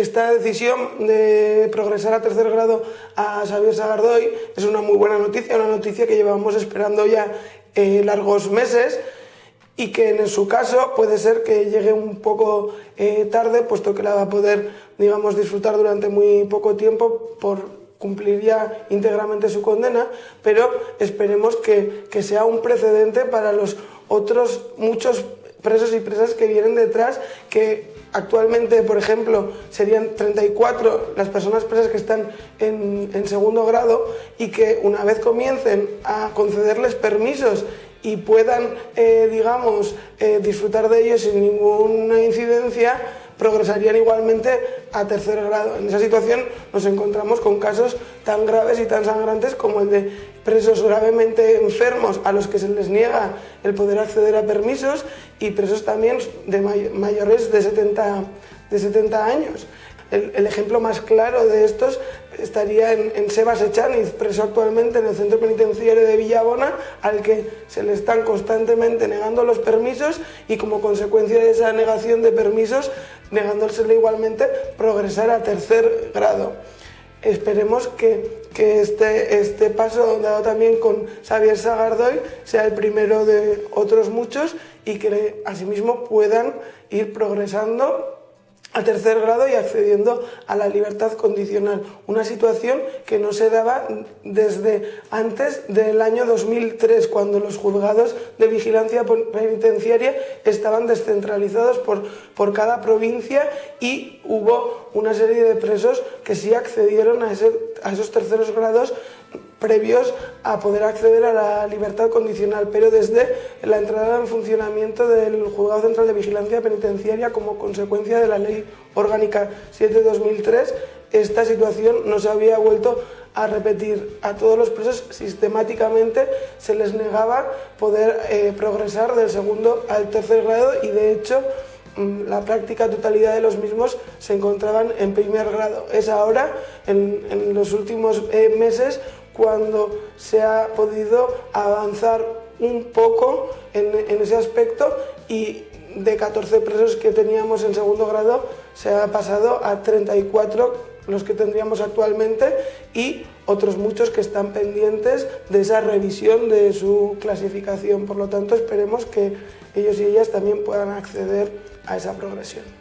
esta decisión de progresar a tercer grado a Xavier Sagardoy es una muy buena noticia, una noticia que llevamos esperando ya eh, largos meses y que en su caso puede ser que llegue un poco eh, tarde, puesto que la va a poder, digamos, disfrutar durante muy poco tiempo por cumplir ya íntegramente su condena, pero esperemos que, que sea un precedente para los otros muchos presos y presas que vienen detrás, que actualmente, por ejemplo, serían 34 las personas presas que están en, segundo grado y que una vez comiencen a concederles permisos y puedan, eh, digamos, eh, disfrutar de ellos sin ninguna incidencia, progresarían igualmente a tercer grado. En esa situación nos encontramos con casos tan graves y tan sangrantes como el de presos gravemente enfermos a los que se les niega el poder acceder a permisos y presos también de mayores de 70, de 70 años. El, ejemplo más claro de estos estaría en, en Sebas Echaniz, preso actualmente en el centro penitenciario de Villabona, al que se le están constantemente negando los permisos y como consecuencia de esa negación de permisos, negándosele igualmente progresar a tercer grado. Esperemos que, que este, este paso dado también con Xavier Sagardoy sea el primero de otros muchos y que asimismo puedan ir progresando a tercer grado y accediendo a la libertad condicional, una situación que no se daba desde antes del año 2003, cuando los juzgados de vigilancia penitenciaria estaban descentralizados por, por cada provincia y hubo una serie de presos que sí accedieron a, esos terceros grados previos a poder acceder a la libertad condicional, pero desde la entrada en funcionamiento del Juzgado Central de Vigilancia Penitenciaria como consecuencia de la Ley Orgánica 7-2003, esta situación no se había vuelto a repetir. A todos los presos sistemáticamente se les negaba poder eh, progresar del segundo al tercer grado y de hecho la práctica totalidad de los mismos se encontraban en primer grado. Es ahora, en, en los últimos eh, meses, cuando se ha podido avanzar un poco en, en, ese aspecto y de 14 presos que teníamos en segundo grado se ha pasado a 34 los que tendríamos actualmente y otros muchos que están pendientes de esa revisión de su clasificación. Por lo tanto, esperemos que ellos y ellas también puedan acceder a esa progresión.